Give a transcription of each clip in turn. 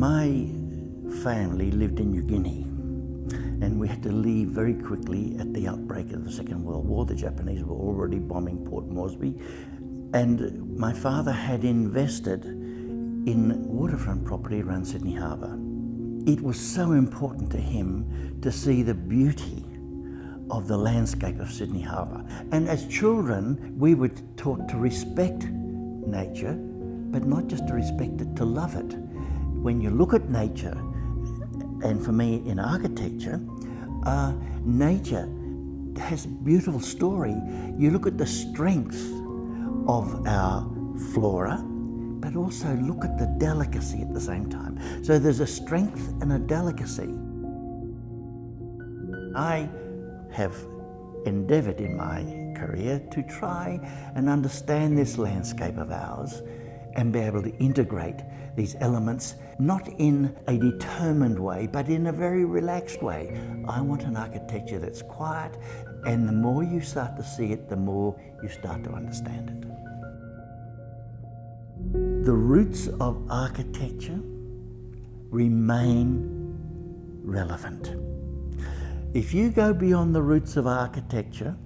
My family lived in New Guinea and we had to leave very quickly at the outbreak of the Second World War. The Japanese were already bombing Port Moresby and my father had invested in waterfront property around Sydney Harbour. It was so important to him to see the beauty of the landscape of Sydney Harbour. And as children, we were taught to respect nature, but not just to respect it, to love it. When you look at nature, and for me in architecture, uh, nature has a beautiful story. You look at the strength of our flora, but also look at the delicacy at the same time. So there's a strength and a delicacy. I have endeavoured in my career to try and understand this landscape of ours and be able to integrate these elements, not in a determined way, but in a very relaxed way. I want an architecture that's quiet, and the more you start to see it, the more you start to understand it. The roots of architecture remain relevant. If you go beyond the roots of architecture,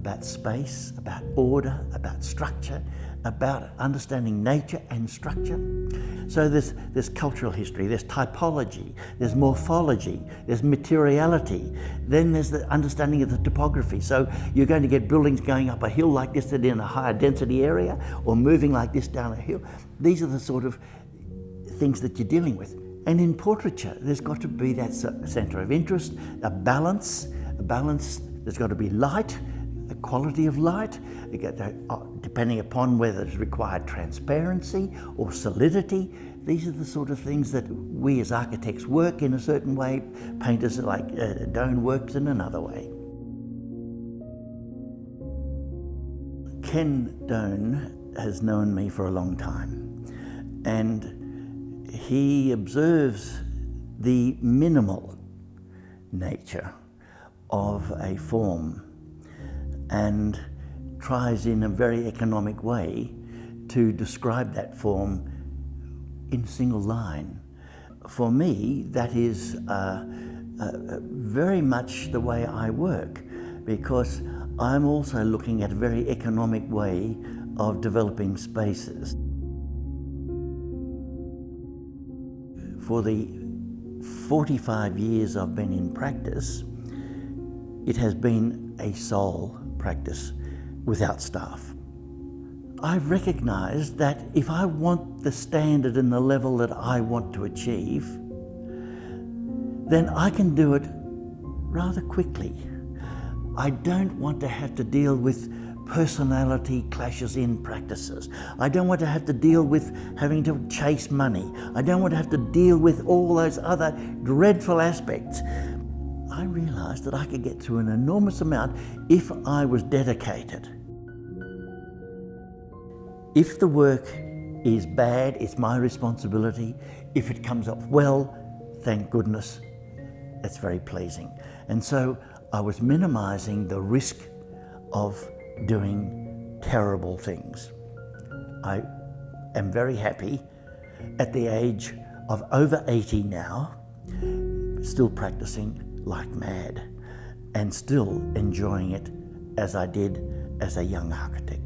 about space, about order, about structure, about understanding nature and structure. So there's, there's cultural history, there's typology, there's morphology, there's materiality, then there's the understanding of the topography. So you're going to get buildings going up a hill like this that in a higher density area or moving like this down a hill. These are the sort of things that you're dealing with. And in portraiture, there's got to be that center of interest, a balance, a balance, there's got to be light, the quality of light, uh, depending upon whether it's required transparency or solidity. These are the sort of things that we as architects work in a certain way, painters like uh, Done works in another way. Ken Done has known me for a long time and he observes the minimal nature of a form and tries in a very economic way to describe that form in a single line. For me, that is uh, uh, very much the way I work because I'm also looking at a very economic way of developing spaces. For the 45 years I've been in practice, it has been a sole practice without staff. I've recognised that if I want the standard and the level that I want to achieve, then I can do it rather quickly. I don't want to have to deal with personality clashes in practices. I don't want to have to deal with having to chase money. I don't want to have to deal with all those other dreadful aspects. I realised that I could get through an enormous amount if I was dedicated. If the work is bad, it's my responsibility. If it comes off well, thank goodness, it's very pleasing. And so I was minimising the risk of doing terrible things. I am very happy at the age of over 80 now, still practicing like mad and still enjoying it as I did as a young architect.